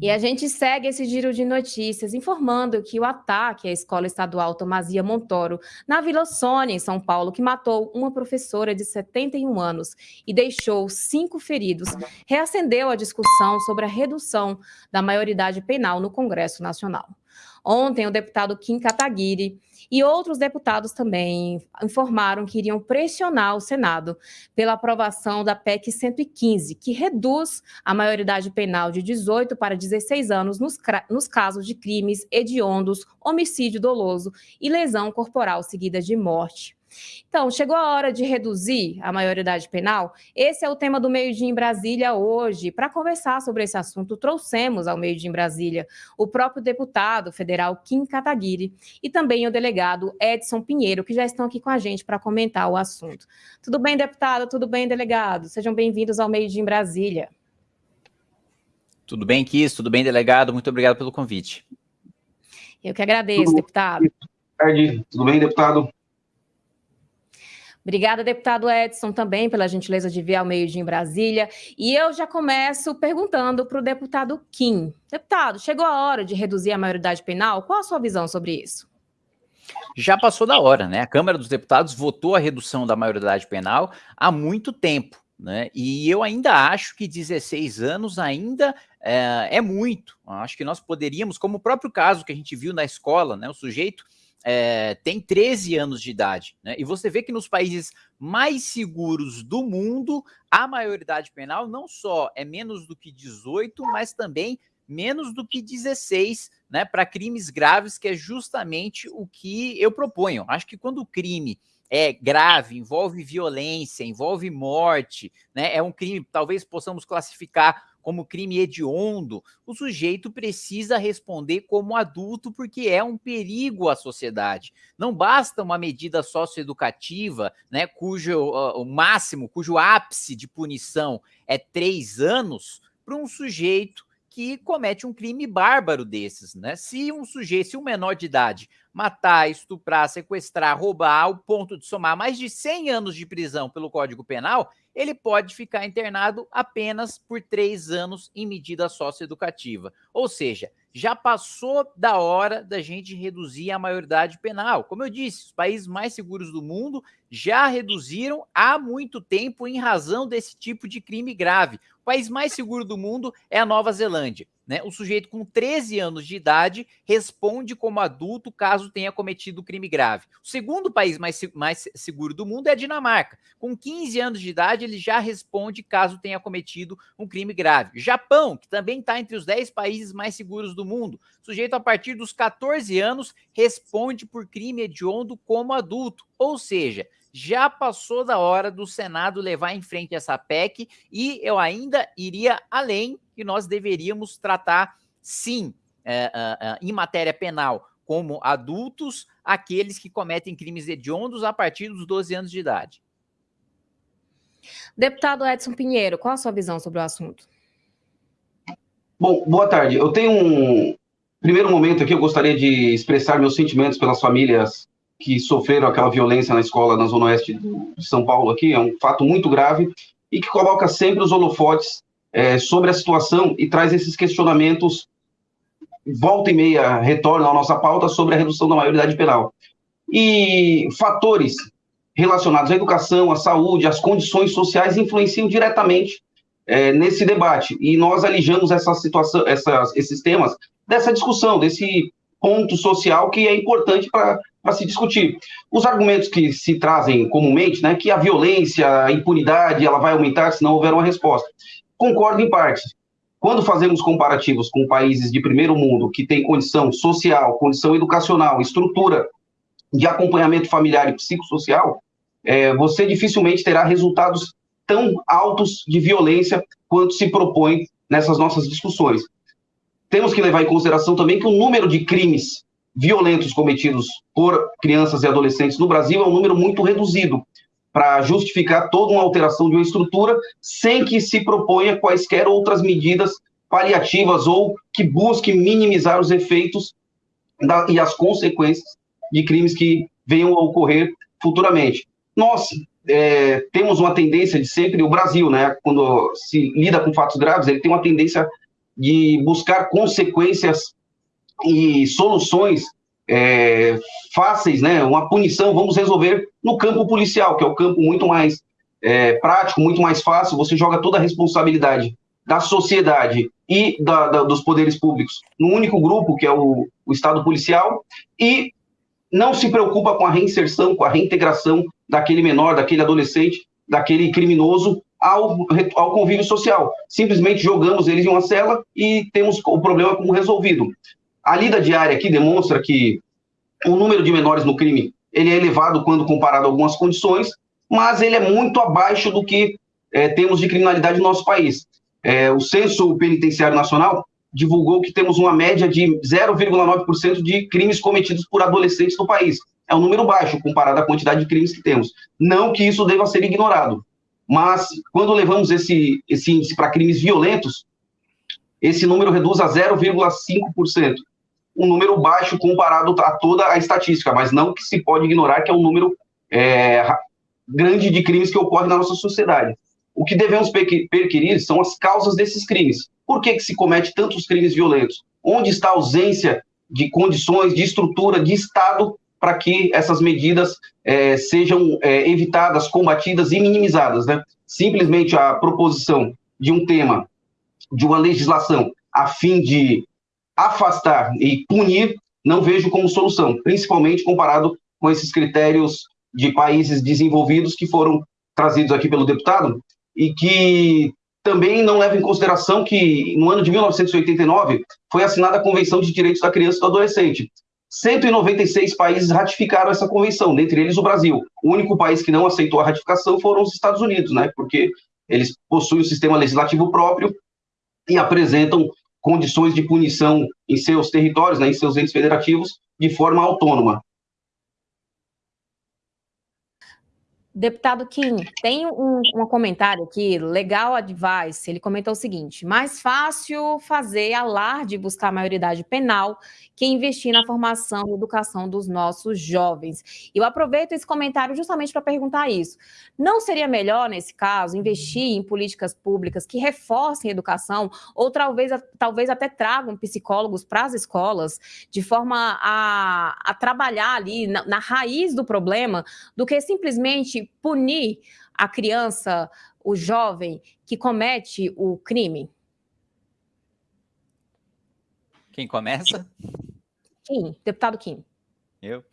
E a gente segue esse giro de notícias informando que o ataque à escola estadual Tomazia Montoro, na Vila Sônia, em São Paulo, que matou uma professora de 71 anos e deixou cinco feridos, reacendeu a discussão sobre a redução da maioridade penal no Congresso Nacional. Ontem, o deputado Kim Kataguiri e outros deputados também informaram que iriam pressionar o Senado pela aprovação da PEC 115, que reduz a maioridade penal de 18 para 16 anos nos, nos casos de crimes hediondos, homicídio doloso e lesão corporal seguida de morte. Então, chegou a hora de reduzir a maioridade penal? Esse é o tema do Meio Dia em Brasília hoje. Para conversar sobre esse assunto, trouxemos ao Meio Dia em Brasília o próprio deputado federal Kim Kataguiri e também o delegado Edson Pinheiro, que já estão aqui com a gente para comentar o assunto. Tudo bem, deputado? Tudo bem, delegado? Sejam bem-vindos ao Meio Dia em Brasília. Tudo bem, Kiss? Tudo bem, delegado? Muito obrigado pelo convite. Eu que agradeço, Tudo deputado. Boa tarde. Tudo bem, deputado? Obrigada, deputado Edson, também pela gentileza de vir ao meio-dia em Brasília. E eu já começo perguntando para o deputado Kim. Deputado, chegou a hora de reduzir a maioridade penal? Qual a sua visão sobre isso? Já passou da hora, né? A Câmara dos Deputados votou a redução da maioridade penal há muito tempo. Né? E eu ainda acho que 16 anos ainda é, é muito. Acho que nós poderíamos, como o próprio caso que a gente viu na escola, né? O sujeito é, tem 13 anos de idade. Né? E você vê que nos países mais seguros do mundo, a maioridade penal não só é menos do que 18, mas também menos do que 16, né, para crimes graves, que é justamente o que eu proponho. Acho que quando o crime é grave, envolve violência, envolve morte, né, é um crime, talvez possamos classificar como crime hediondo, o sujeito precisa responder como adulto porque é um perigo à sociedade. Não basta uma medida socioeducativa, né, cujo uh, o máximo, cujo ápice de punição é três anos, para um sujeito que comete um crime bárbaro desses, né? Se um sujeito, se um menor de idade matar, estuprar, sequestrar, roubar, ao ponto de somar mais de 100 anos de prisão pelo Código Penal, ele pode ficar internado apenas por três anos em medida socioeducativa. Ou seja, já passou da hora da gente reduzir a maioridade penal. Como eu disse, os países mais seguros do mundo já reduziram há muito tempo em razão desse tipo de crime grave. O país mais seguro do mundo é a Nova Zelândia. Né? O sujeito com 13 anos de idade responde como adulto caso tenha cometido crime grave. O segundo país mais, mais seguro do mundo é a Dinamarca. Com 15 anos de idade, ele já responde caso tenha cometido um crime grave. Japão, que também está entre os 10 países mais seguros do mundo. O sujeito, a partir dos 14 anos, responde por crime hediondo como adulto. Ou seja, já passou da hora do Senado levar em frente essa PEC e eu ainda iria além que nós deveríamos tratar, sim, é, é, é, em matéria penal, como adultos, aqueles que cometem crimes hediondos a partir dos 12 anos de idade. Deputado Edson Pinheiro, qual a sua visão sobre o assunto? Bom, boa tarde. Eu tenho um primeiro momento aqui, eu gostaria de expressar meus sentimentos pelas famílias que sofreram aquela violência na escola na Zona Oeste de São Paulo aqui, é um fato muito grave e que coloca sempre os holofotes é, sobre a situação e traz esses questionamentos, volta e meia, retorna à nossa pauta sobre a redução da maioridade penal. E fatores relacionados à educação, à saúde, às condições sociais influenciam diretamente é, nesse debate. E nós alijamos essa situação, essas, esses temas dessa discussão, desse ponto social que é importante para se discutir. Os argumentos que se trazem comumente, né, que a violência, a impunidade, ela vai aumentar se não houver uma resposta. Concordo em parte. Quando fazemos comparativos com países de primeiro mundo que têm condição social, condição educacional, estrutura de acompanhamento familiar e psicossocial, é, você dificilmente terá resultados tão altos de violência quanto se propõe nessas nossas discussões. Temos que levar em consideração também que o número de crimes violentos cometidos por crianças e adolescentes no Brasil é um número muito reduzido para justificar toda uma alteração de uma estrutura sem que se proponha quaisquer outras medidas paliativas ou que busque minimizar os efeitos da, e as consequências de crimes que venham a ocorrer futuramente. Nós é, temos uma tendência de sempre, o Brasil, né, quando se lida com fatos graves, ele tem uma tendência de buscar consequências e soluções é, fáceis, né? Uma punição, vamos resolver no campo policial, que é o campo muito mais é, prático, muito mais fácil. Você joga toda a responsabilidade da sociedade e da, da, dos poderes públicos no único grupo, que é o, o Estado policial, e não se preocupa com a reinserção, com a reintegração daquele menor, daquele adolescente, daquele criminoso ao, ao convívio social. Simplesmente jogamos eles em uma cela e temos o problema como resolvido. A lida diária aqui demonstra que o número de menores no crime ele é elevado quando comparado a algumas condições, mas ele é muito abaixo do que é, temos de criminalidade no nosso país. É, o Censo Penitenciário Nacional divulgou que temos uma média de 0,9% de crimes cometidos por adolescentes no país. É um número baixo comparado à quantidade de crimes que temos. Não que isso deva ser ignorado, mas quando levamos esse, esse índice para crimes violentos, esse número reduz a 0,5%. Um número baixo comparado a toda a estatística, mas não que se pode ignorar que é um número é, grande de crimes que ocorrem na nossa sociedade. O que devemos perquirir são as causas desses crimes. Por que, que se comete tantos crimes violentos? Onde está a ausência de condições, de estrutura, de Estado para que essas medidas é, sejam é, evitadas, combatidas e minimizadas? Né? Simplesmente a proposição de um tema, de uma legislação, a fim de afastar e punir, não vejo como solução, principalmente comparado com esses critérios de países desenvolvidos que foram trazidos aqui pelo deputado e que também não leva em consideração que no ano de 1989 foi assinada a Convenção de Direitos da Criança e do Adolescente. 196 países ratificaram essa convenção, dentre eles o Brasil. O único país que não aceitou a ratificação foram os Estados Unidos, né? Porque eles possuem um sistema legislativo próprio e apresentam condições de punição em seus territórios, né, em seus entes federativos, de forma autônoma. Deputado Kim, tem um, um, comentário aqui, legal advice, ele comentou o seguinte, mais fácil fazer alarde e buscar maioridade penal que investir na formação e educação dos nossos jovens. Eu aproveito esse comentário justamente para perguntar isso. Não seria melhor, nesse caso, investir em políticas públicas que reforcem a educação ou talvez, talvez até tragam psicólogos para as escolas de forma a, a trabalhar ali na, na raiz do problema do que simplesmente punir a criança, o jovem que comete o crime? Quem começa? Kim, deputado Kim. Eu?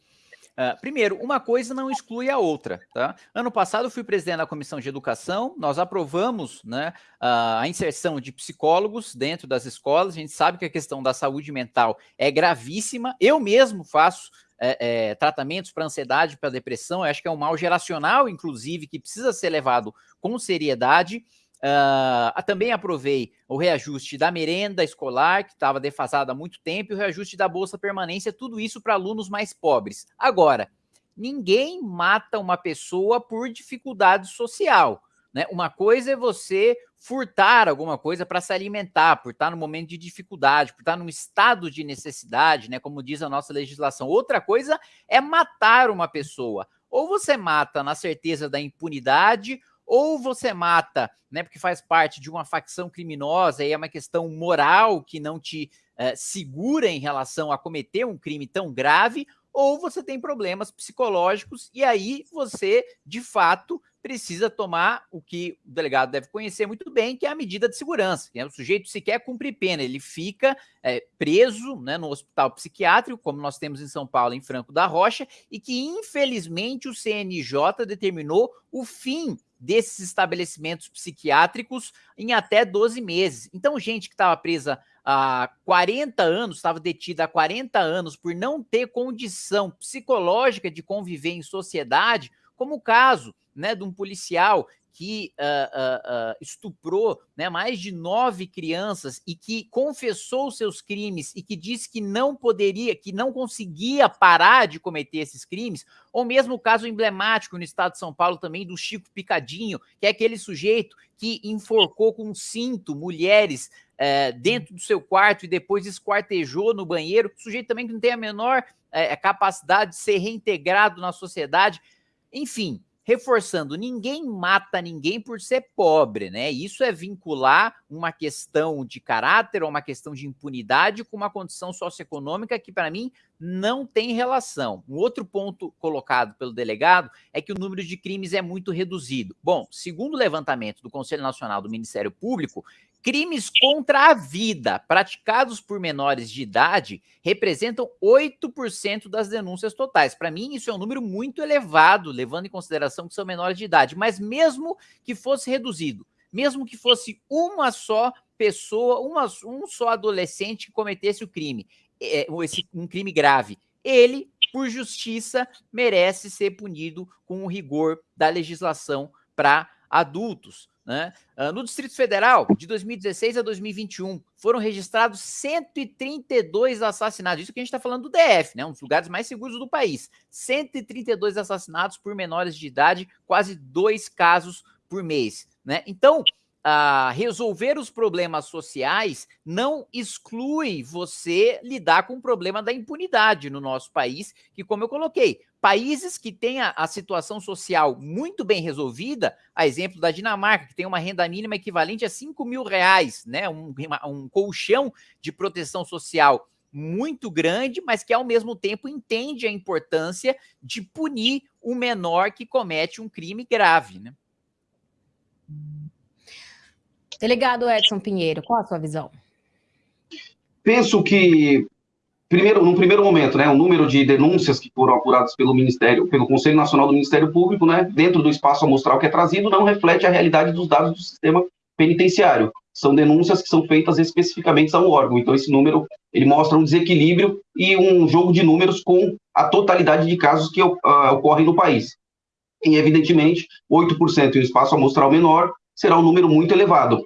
Uh, primeiro, uma coisa não exclui a outra, tá? Ano passado eu fui presidente da Comissão de Educação, nós aprovamos né, a inserção de psicólogos dentro das escolas, a gente sabe que a questão da saúde mental é gravíssima, eu mesmo faço é, é, tratamentos para ansiedade, para depressão, eu acho que é um mal geracional, inclusive, que precisa ser levado com seriedade, Uh, também aprovei o reajuste da merenda escolar, que estava defasada há muito tempo, e o reajuste da Bolsa Permanência, tudo isso para alunos mais pobres. Agora, ninguém mata uma pessoa por dificuldade social. Né? Uma coisa é você furtar alguma coisa para se alimentar, por estar no momento de dificuldade, por estar num estado de necessidade, né? como diz a nossa legislação. Outra coisa é matar uma pessoa. Ou você mata na certeza da impunidade, ou você mata, né, porque faz parte de uma facção criminosa e é uma questão moral que não te uh, segura em relação a cometer um crime tão grave, ou você tem problemas psicológicos e aí você, de fato, precisa tomar o que o delegado deve conhecer muito bem, que é a medida de segurança. Que é o sujeito sequer cumpre pena, ele fica é, preso né, no hospital psiquiátrico, como nós temos em São Paulo, em Franco da Rocha, e que infelizmente o CNJ determinou o fim desses estabelecimentos psiquiátricos em até 12 meses. Então, gente que estava presa há 40 anos, estava detida há 40 anos por não ter condição psicológica de conviver em sociedade, como o caso né, de um policial que uh, uh, uh, estuprou né, mais de nove crianças e que confessou seus crimes e que disse que não poderia, que não conseguia parar de cometer esses crimes, ou mesmo o caso emblemático no estado de São Paulo também do Chico Picadinho, que é aquele sujeito que enforcou com um cinto mulheres eh, dentro do seu quarto e depois esquartejou no banheiro, sujeito também que não tem a menor eh, capacidade de ser reintegrado na sociedade. Enfim, reforçando, ninguém mata ninguém por ser pobre, né? Isso é vincular uma questão de caráter ou uma questão de impunidade com uma condição socioeconômica que, para mim, não tem relação. Um outro ponto colocado pelo delegado é que o número de crimes é muito reduzido. Bom, segundo o levantamento do Conselho Nacional do Ministério Público, Crimes contra a vida praticados por menores de idade representam 8% das denúncias totais. Para mim, isso é um número muito elevado, levando em consideração que são menores de idade. Mas mesmo que fosse reduzido, mesmo que fosse uma só pessoa, uma, um só adolescente que cometesse o crime, é, esse, um crime grave, ele, por justiça, merece ser punido com o rigor da legislação para adultos. Né? Uh, no Distrito Federal, de 2016 a 2021, foram registrados 132 assassinatos. Isso que a gente está falando do DF, né? um dos lugares mais seguros do país. 132 assassinatos por menores de idade, quase dois casos por mês. Né? Então, resolver os problemas sociais não exclui você lidar com o problema da impunidade no nosso país, que, como eu coloquei, Países que têm a, a, situação social muito bem resolvida, a exemplo da Dinamarca, que tem uma renda mínima equivalente a 5 mil reais, né? Um, um colchão de proteção social muito grande, mas que ao mesmo tempo entende a importância de punir o menor que comete um crime grave. Né? Delegado Edson Pinheiro, qual a sua visão? Penso que primeiro, no primeiro momento, né, o número de denúncias que foram apuradas pelo Ministério, pelo Conselho Nacional do Ministério Público, né, dentro do espaço amostral que é trazido, não reflete a realidade dos dados do sistema penitenciário. São denúncias que são feitas especificamente a um órgão. Então, esse número ele mostra um desequilíbrio e um jogo de números com a totalidade de casos que uh, ocorrem no país. E, evidentemente, 8% em espaço amostral menor será um número muito elevado.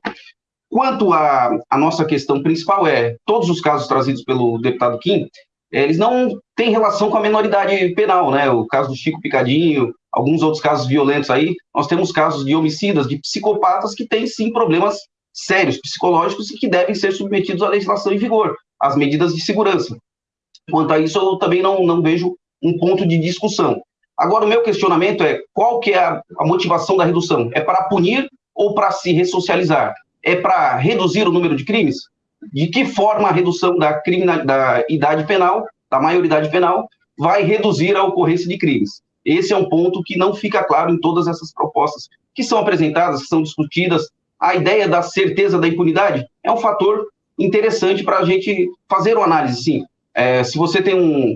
Quanto à nossa questão principal é, todos os casos trazidos pelo deputado Kim, eles não têm relação com a menoridade penal, né? O caso do Chico Picadinho, alguns outros casos violentos aí, nós temos casos de homicidas, de psicopatas que têm sim problemas sérios psicológicos e que devem ser submetidos à legislação em vigor, às medidas de segurança. Quanto a isso, eu também não, não vejo um ponto de discussão. Agora, o meu questionamento é qual que é a, a motivação da redução? É para punir ou para se ressocializar? é para reduzir o número de crimes? De que forma a redução da, da idade penal, da maioridade penal, vai reduzir a ocorrência de crimes? Esse é um ponto que não fica claro em todas essas propostas que são apresentadas, que são discutidas. A ideia da certeza da impunidade é um fator interessante para a gente fazer uma análise, sim. É, se você tem um,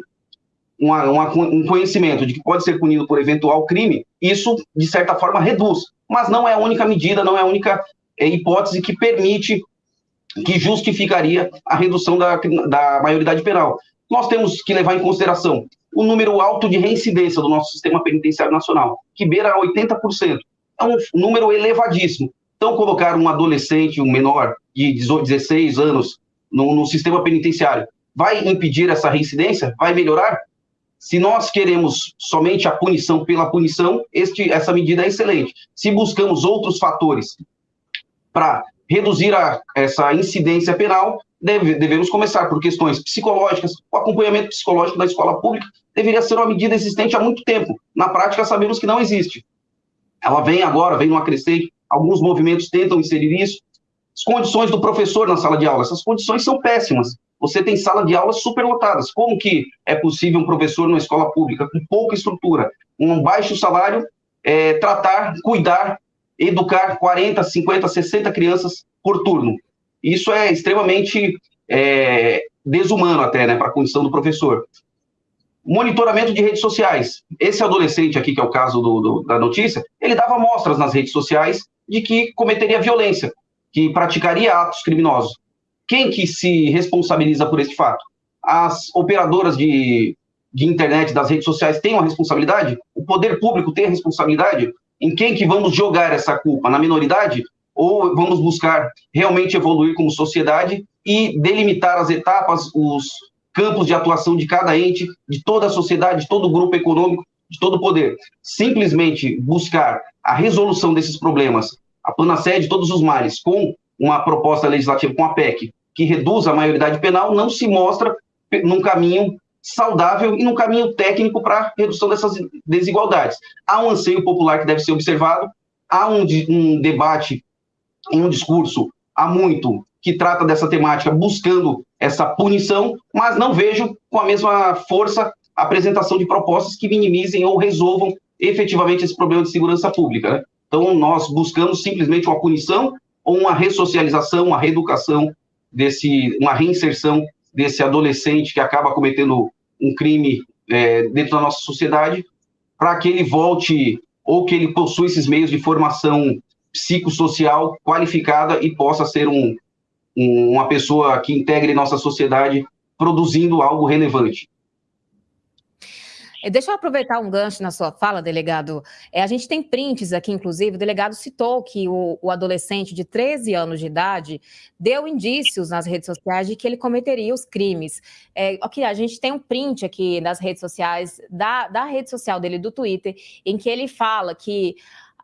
uma, uma, um conhecimento de que pode ser punido por eventual crime, isso, de certa forma, reduz. Mas não é a única medida, não é a única é, hipótese que permite, que justificaria a redução da, da maioridade penal. Nós temos que levar em consideração o número alto de reincidência do nosso sistema penitenciário nacional, que beira 80%. É um número elevadíssimo. Então, colocar um adolescente, um menor de 18, 16 anos no, no sistema penitenciário vai impedir essa reincidência? Vai melhorar? Se nós queremos somente a punição pela punição, este, essa medida é excelente. Se buscamos outros fatores para reduzir a, essa incidência penal, deve, devemos começar por questões psicológicas. O acompanhamento psicológico da escola pública deveria ser uma medida existente há muito tempo. Na prática, sabemos que não existe. Ela vem agora, vem numa crescente, alguns movimentos tentam inserir isso. As condições do professor na sala de aula, essas condições são péssimas. Você tem sala de aulas superlotadas. Como que é possível um professor numa escola pública com pouca estrutura, um baixo salário, é, tratar, cuidar educar 40, 50, 60 crianças por turno. Isso é extremamente é, desumano até, né, para a condição do professor. Monitoramento de redes sociais. Esse adolescente aqui, que é o caso do, do, da notícia, ele dava mostras nas redes sociais de que cometeria violência, que praticaria atos criminosos. Quem que se responsabiliza por esse fato? As operadoras de, de internet, das redes sociais, têm uma responsabilidade? O poder público tem a responsabilidade? Em quem que vamos jogar essa culpa? Na minoridade? Ou vamos buscar realmente evoluir como sociedade e delimitar as etapas, os campos de atuação de cada ente, de toda a sociedade, de todo o grupo econômico, de todo o poder? Simplesmente buscar a resolução desses problemas, a panacea de todos os males, com uma proposta legislativa, com a PEC, que reduz a maioridade penal, não se mostra num caminho saudável e num caminho técnico para redução dessas desigualdades. Há um anseio popular que deve ser observado, há um, um debate um discurso há muito que trata dessa temática buscando essa punição, mas não vejo com a mesma força a apresentação de propostas que minimizem ou resolvam efetivamente esse problema de segurança pública. Né? Então, nós buscamos simplesmente uma punição ou uma ressocialização, uma reeducação desse, uma reinserção desse adolescente que acaba cometendo um crime é, dentro da nossa sociedade, para que ele volte ou que ele possua esses meios de formação psicossocial qualificada e possa ser um, uma pessoa que integre nossa sociedade produzindo algo relevante. É, deixa eu aproveitar um gancho na sua fala, delegado. É, a gente tem prints aqui, inclusive, o delegado citou que o, o, adolescente de 13 anos de idade deu indícios nas redes sociais de que ele cometeria os crimes. É, ok, a gente tem um print aqui nas redes sociais, da, da rede social dele, do Twitter, em que ele fala que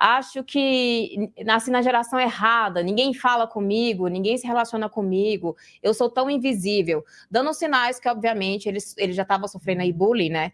acho que nasci na geração errada, ninguém fala comigo, ninguém se relaciona comigo, eu sou tão invisível, dando sinais que, obviamente, ele, ele já estava sofrendo aí bullying, né?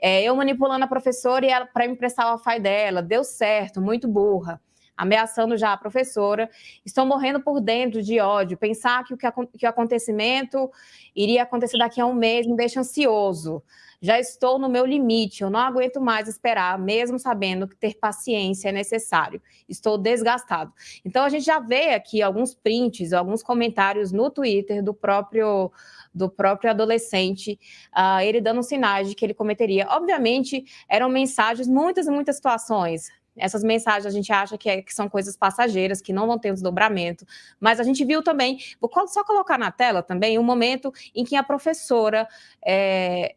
É, eu manipulando a professora e ela para emprestar o wi dela, deu certo, muito burra ameaçando já a professora, estão morrendo por dentro de ódio. Pensar que o, que, que o acontecimento iria acontecer daqui a um mês me deixa ansioso já estou no meu limite, eu não aguento mais esperar, mesmo sabendo que ter paciência é necessário. Estou desgastado. Então, a gente já vê aqui alguns prints, alguns comentários no Twitter do próprio do próprio adolescente, uh, ele dando sinais de que ele cometeria. Obviamente, eram mensagens, muitas e muitas situações, essas mensagens a gente acha que, é, que, são coisas passageiras, que não vão ter desdobramento, mas a gente viu também, vou só colocar na tela também, um momento em que a professora é,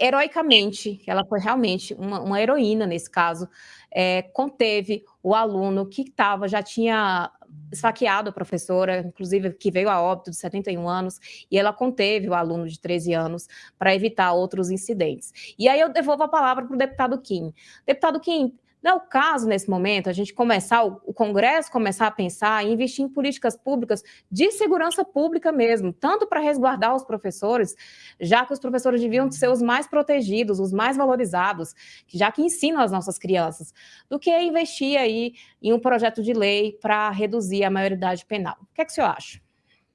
heroicamente, ela foi realmente uma, uma heroína nesse caso, é, conteve o aluno que estava, já tinha esfaqueado a professora, inclusive que veio a óbito de 71 anos, e ela conteve o aluno de 13 anos para evitar outros incidentes. E aí eu devolvo a palavra para o deputado Kim. Deputado Kim, não é o caso, nesse momento, a gente começar, o Congresso começar a pensar em investir em políticas públicas de segurança pública mesmo, tanto para resguardar os professores, já que os professores deviam ser os mais protegidos, os mais valorizados, já que ensinam as nossas crianças, do que investir aí em um projeto de lei para reduzir a maioridade penal. O que é que o senhor acha?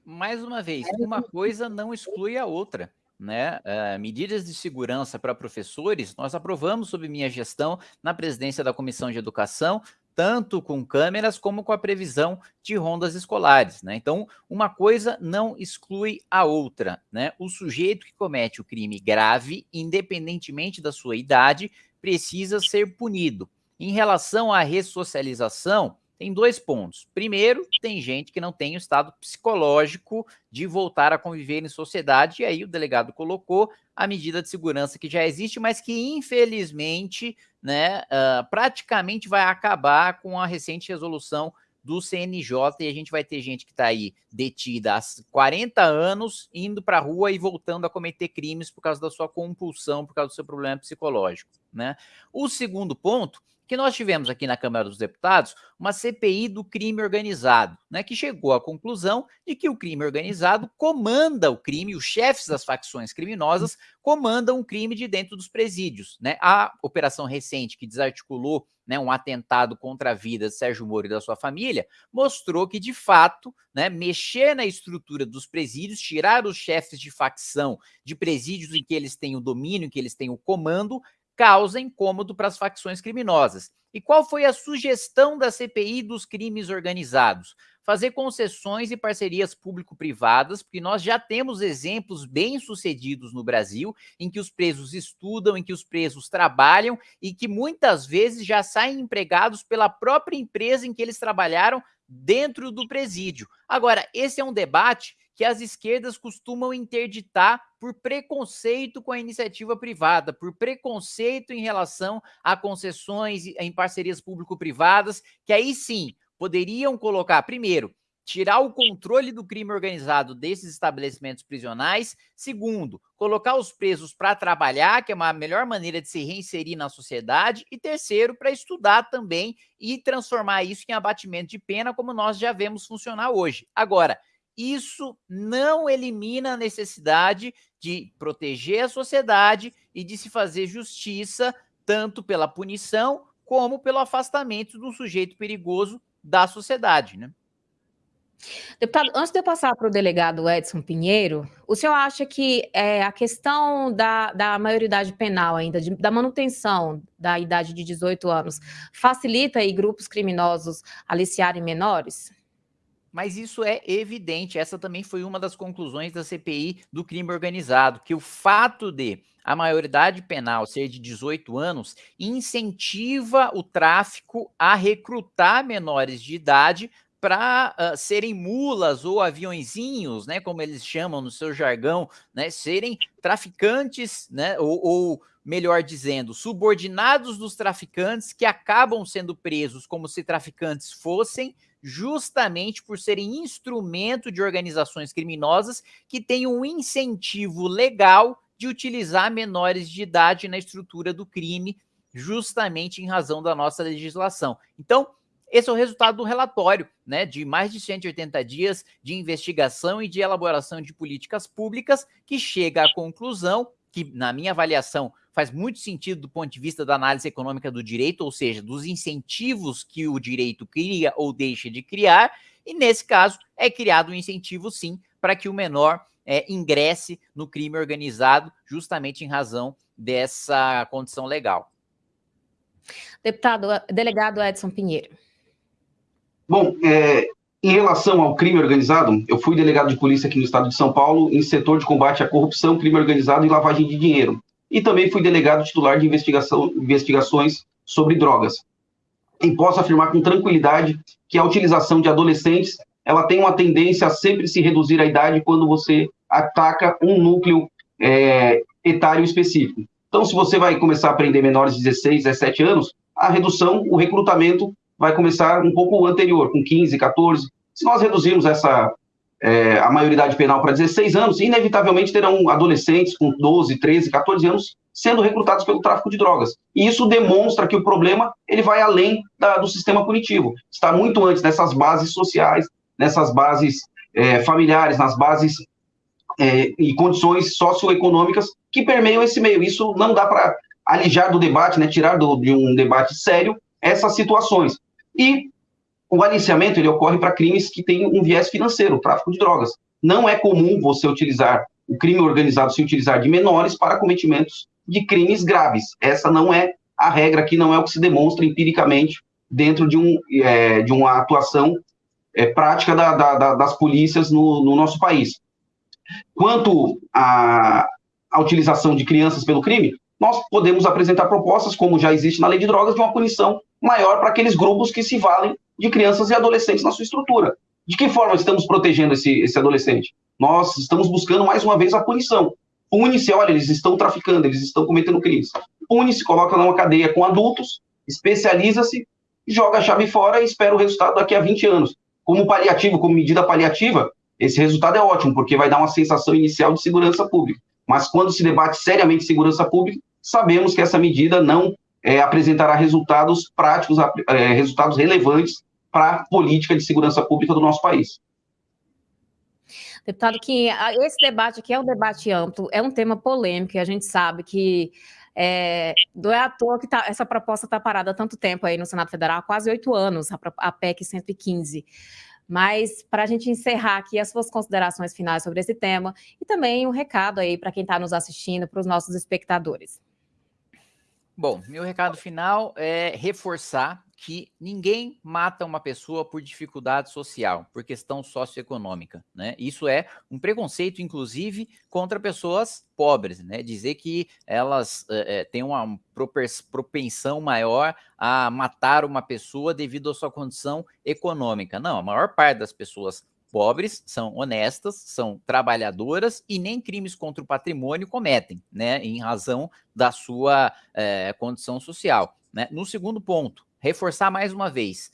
Mais uma vez, uma coisa não exclui a outra né, uh, medidas de segurança para professores, nós aprovamos sob minha gestão na presidência da Comissão de Educação, tanto com câmeras como com a previsão de rondas escolares, né? Então, uma coisa não exclui a outra, né? O sujeito que comete o crime grave, independentemente da sua idade, precisa ser punido. Em relação à ressocialização, tem dois pontos. Primeiro, tem gente que não tem o estado psicológico de voltar a conviver em sociedade, e aí o delegado colocou a medida de segurança que já existe, mas que infelizmente, né, uh, praticamente vai acabar com a recente resolução do CNJ e a gente vai ter gente que está aí detida há 40 anos, indo para a rua e voltando a cometer crimes por causa da sua compulsão, por causa do seu problema psicológico. Né? O segundo ponto que nós tivemos aqui na Câmara dos Deputados uma CPI do crime organizado, né, que chegou à conclusão de que o crime organizado comanda o crime, os chefes das facções criminosas comandam o crime de dentro dos presídios. Né? A operação recente que desarticulou né, um atentado contra a vida de Sérgio Moro e da sua família, mostrou que, de fato, né, mexer na estrutura dos presídios, tirar os chefes de facção de presídios em que eles têm o domínio, em que eles têm o comando, causa incômodo para as facções criminosas. E qual foi a sugestão da CPI dos crimes organizados? Fazer concessões e parcerias público-privadas, porque nós já temos exemplos bem-sucedidos no Brasil, em que os presos estudam, em que os presos trabalham e que muitas vezes já saem empregados pela própria empresa em que eles trabalharam dentro do presídio. Agora, esse é um debate que as esquerdas costumam interditar por preconceito com a iniciativa privada, por preconceito em relação a concessões em parcerias público-privadas, que aí sim poderiam colocar, primeiro, tirar o controle do crime organizado desses estabelecimentos prisionais. Segundo, colocar os presos para trabalhar, que é uma melhor maneira de se reinserir na sociedade. E terceiro, para estudar também e transformar isso em abatimento de pena, como nós já vemos funcionar hoje. Agora, isso não elimina a necessidade de proteger a sociedade e de se fazer justiça, tanto pela punição como pelo afastamento do sujeito perigoso da sociedade, né? Deputado, antes de eu passar para o delegado Edson Pinheiro, o senhor acha que é, a questão da, da maioridade penal ainda, de, da manutenção da idade de 18 anos, facilita aí grupos criminosos aliciarem menores? Mas isso é evidente, essa também foi uma das conclusões da CPI do crime organizado, que o fato de a maioridade penal ser de 18 anos incentiva o tráfico a recrutar menores de idade para uh, serem mulas ou aviãozinhos, né, como eles chamam no seu jargão, né, serem traficantes, né, ou, ou melhor dizendo, subordinados dos traficantes que acabam sendo presos como se traficantes fossem, justamente por serem instrumento de organizações criminosas que têm um incentivo legal de utilizar menores de idade na estrutura do crime, justamente em razão da nossa legislação. Então, esse é o resultado do relatório, né, de mais de 180 dias de investigação e de elaboração de políticas públicas, que chega à conclusão que, na minha avaliação, faz muito sentido do ponto de vista da análise econômica do direito, ou seja, dos incentivos que o direito cria ou deixa de criar, e nesse caso é criado um incentivo, sim, para que o menor é, ingresse no crime organizado, justamente em razão dessa condição legal. Deputado, delegado Edson Pinheiro. Bom, é, em relação ao crime organizado, eu fui delegado de polícia aqui no estado de São Paulo em setor de combate à corrupção, crime organizado e lavagem de dinheiro. E também fui delegado titular de investigação, investigações sobre drogas. E posso afirmar com tranquilidade que a utilização de adolescentes ela tem uma tendência a sempre se reduzir a idade quando você ataca um núcleo é, etário específico. Então, se você vai começar a aprender menores de 16, 17 anos, a redução, o recrutamento vai começar um pouco anterior, com 15, 14. Se nós reduzirmos essa é, a maioridade penal para 16 anos, inevitavelmente terão adolescentes com 12, 13, 14 anos sendo recrutados pelo tráfico de drogas. E isso demonstra que o problema ele vai além da, do sistema punitivo. Está muito antes nessas bases sociais, nessas bases é, familiares, nas bases é, e condições socioeconômicas que permeiam esse meio. Isso não dá para alijar do debate, né, tirar do, de um debate sério essas situações. E o aliciamento ele ocorre para crimes que têm um viés financeiro, tráfico de drogas. Não é comum você utilizar o crime organizado se utilizar de menores para cometimentos de crimes graves. Essa não é a regra aqui, não é o que se demonstra empiricamente dentro de, um, é, de uma atuação é, prática da, da, das polícias no, no, nosso país. Quanto à, à utilização de crianças pelo crime, nós podemos apresentar propostas, como já existe na lei de drogas, de uma punição maior para aqueles grupos que se valem de crianças e adolescentes na sua estrutura. De que forma estamos protegendo esse, esse adolescente? Nós estamos buscando, mais uma vez, a punição. Pune-se, olha, eles estão traficando, eles estão cometendo crimes. Pune-se, coloca numa cadeia com adultos, especializa-se, joga a chave fora e espera o resultado daqui a 20 anos. Como paliativo, como medida paliativa, esse resultado é ótimo, porque vai dar uma sensação inicial de segurança pública. Mas quando se debate seriamente segurança pública, sabemos que essa medida não é, apresentará resultados práticos, é, resultados relevantes para a política de segurança pública do nosso país. Deputado que esse debate aqui é um debate amplo, é um tema polêmico, e a gente sabe que é, não é à toa que tá, essa proposta está parada há tanto tempo aí no Senado Federal, há quase oito anos, a, a PEC 115. Mas para a gente encerrar aqui as suas considerações finais sobre esse tema e também um recado aí para quem está nos assistindo, para os nossos espectadores. Bom, meu recado final é reforçar que ninguém mata uma pessoa por dificuldade social, por questão socioeconômica, né? Isso é um preconceito, inclusive, contra pessoas pobres, né? Dizer que elas é, têm uma propensão maior a matar uma pessoa devido à sua condição econômica. Não, a maior parte das pessoas pobres, são honestas, são trabalhadoras e nem crimes contra o patrimônio cometem, né, em razão da sua é, condição social. Né? No segundo ponto, reforçar mais uma vez,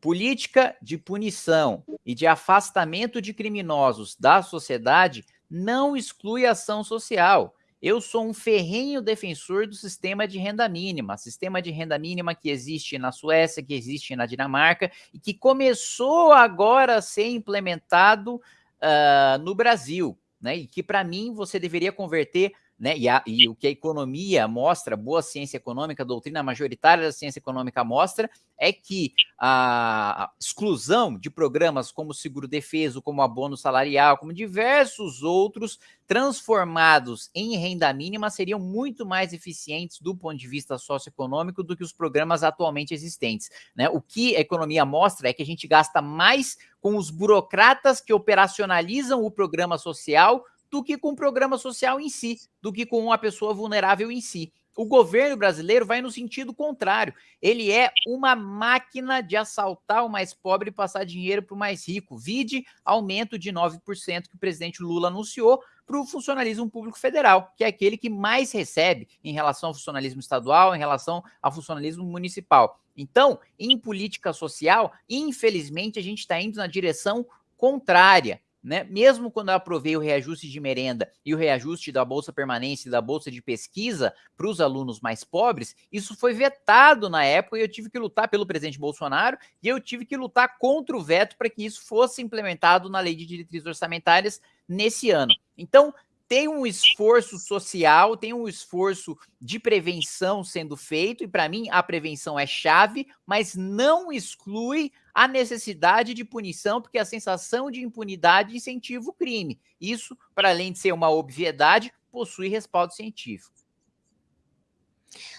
política de punição e de afastamento de criminosos da sociedade não exclui ação social. Eu sou um ferrenho defensor do sistema de renda mínima, sistema de renda mínima que existe na Suécia, que existe na Dinamarca e que começou agora a ser implementado uh, no Brasil, né? E que para mim você deveria converter né? E, a, e, o que a economia mostra, boa ciência econômica, a doutrina majoritária da ciência econômica mostra, é que a exclusão de programas como seguro defeso, como abono salarial, como diversos outros transformados em renda mínima seriam muito mais eficientes do ponto de vista socioeconômico do que os programas atualmente existentes. Né? O que a economia mostra é que a gente gasta mais com os burocratas que operacionalizam o programa social do que com o programa social em si, do que com uma pessoa vulnerável em si. O governo brasileiro vai no sentido contrário. Ele é uma máquina de assaltar o mais pobre e passar dinheiro para o mais rico. Vide aumento de 9% que o presidente Lula anunciou para o funcionalismo público federal, que é aquele que mais recebe em relação ao funcionalismo estadual, em relação ao funcionalismo municipal. Então, em política social, infelizmente, a gente está indo na direção contrária né? Mesmo quando eu aprovei o reajuste de merenda e o reajuste da bolsa permanência e da bolsa de pesquisa para os alunos mais pobres, isso foi vetado na época e eu tive que lutar pelo presidente Bolsonaro e eu tive que lutar contra o veto para que isso fosse implementado na lei de diretrizes orçamentárias nesse ano. Então, tem um esforço social, tem um esforço de prevenção sendo feito, e para mim a prevenção é chave, mas não exclui a necessidade de punição, porque a sensação de impunidade incentiva o crime. Isso, para além de ser uma obviedade, possui respaldo científico.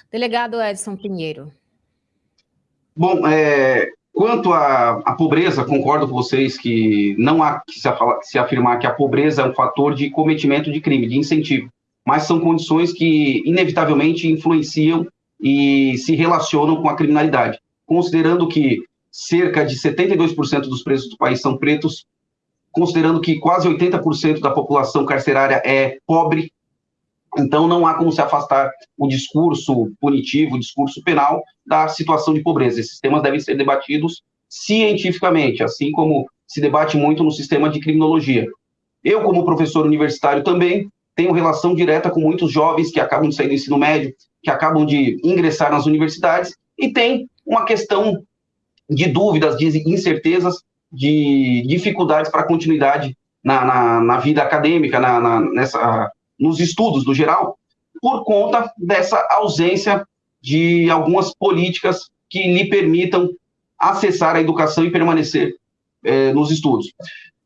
Delegado Edson Pinheiro. Bom, é, Quanto à, à, pobreza, concordo com vocês que não há que se, se, afirmar que a pobreza é um fator de cometimento de crime, de incentivo, mas são condições que inevitavelmente influenciam e se relacionam com a criminalidade. Considerando que cerca de 72% dos presos do país são pretos, considerando que quase 80% da população carcerária é pobre, então, não há como se afastar o discurso punitivo, o discurso penal, da situação de pobreza. Esses temas devem ser debatidos cientificamente, assim como se debate muito no sistema de criminologia. Eu, como professor universitário, também tenho relação direta com muitos jovens que acabam de sair do ensino médio, que acabam de ingressar nas universidades, e tem uma questão de dúvidas, de incertezas, de dificuldades para continuidade na, na, na, vida acadêmica, na, na, nessa nos estudos no geral, por conta dessa ausência de algumas políticas que lhe permitam acessar a educação e permanecer é, nos estudos.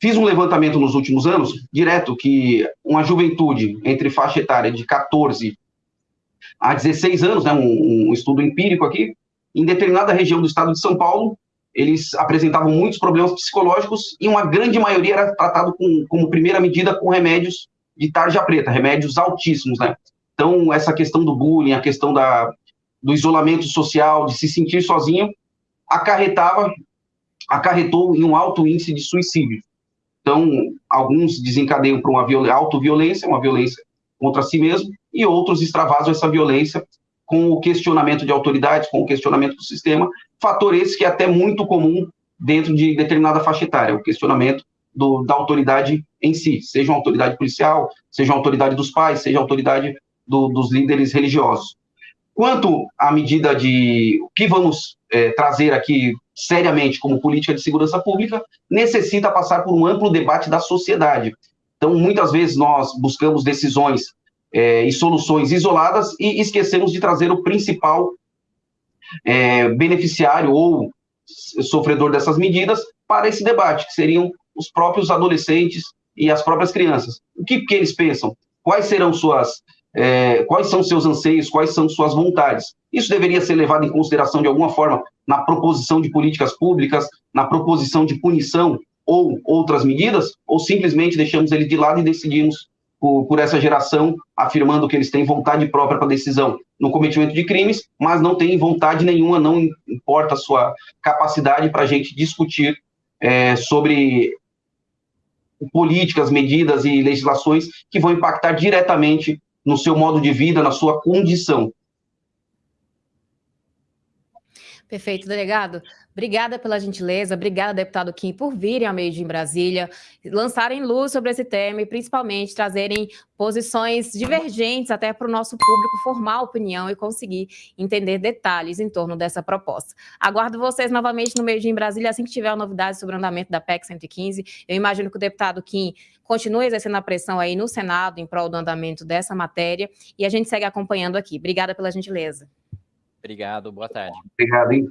Fiz um levantamento nos últimos anos, direto, que uma juventude entre faixa etária de 14 a 16 anos, né, um, um estudo empírico aqui, em determinada região do estado de São Paulo, eles apresentavam muitos problemas psicológicos e uma grande maioria era tratado com, como primeira medida com remédios de tarja preta, remédios altíssimos, né? Então, essa questão do bullying, a questão da, do isolamento social, de se sentir sozinho, acarretava, acarretou em um alto índice de suicídio. Então, alguns desencadeiam para uma autoviolência, uma violência contra si mesmo, e outros extravasam essa violência com o questionamento de autoridades, com o questionamento do sistema, fator esse que é até muito comum dentro de determinada faixa etária, o questionamento do, da autoridade em si, seja uma autoridade policial, seja uma autoridade dos pais, seja a autoridade do, dos líderes religiosos. Quanto à medida de o que vamos é, trazer aqui seriamente como política de segurança pública, necessita passar por um amplo debate da sociedade. Então, muitas vezes nós buscamos decisões é, e soluções isoladas e esquecemos de trazer o principal é, beneficiário ou sofredor dessas medidas para esse debate, que seriam os próprios adolescentes e as próprias crianças. O que, que eles pensam? Quais serão suas, é, quais são seus anseios, quais são suas vontades? Isso deveria ser levado em consideração de alguma forma na proposição de políticas públicas, na proposição de punição ou outras medidas, ou simplesmente deixamos eles de lado e decidimos por, por essa geração, afirmando que eles têm vontade própria para decisão no cometimento de crimes, mas não têm vontade nenhuma, não importa a sua capacidade para a gente discutir é, sobre políticas, medidas e legislações que vão impactar diretamente no seu modo de vida, na sua condição. Perfeito, delegado. Obrigada pela gentileza, obrigada, deputado Kim, por virem ao meio de Brasília, lançarem luz sobre esse tema e principalmente trazerem posições divergentes até para o nosso público formar opinião e conseguir entender detalhes em torno dessa proposta. Aguardo vocês novamente no meio de Brasília assim que tiver novidades sobre o andamento da PEC 115. Eu imagino que o deputado Kim continue exercendo a pressão aí no Senado em prol do andamento dessa matéria e a gente segue acompanhando aqui. Obrigada pela gentileza. Obrigado, boa tarde. Obrigado, hein?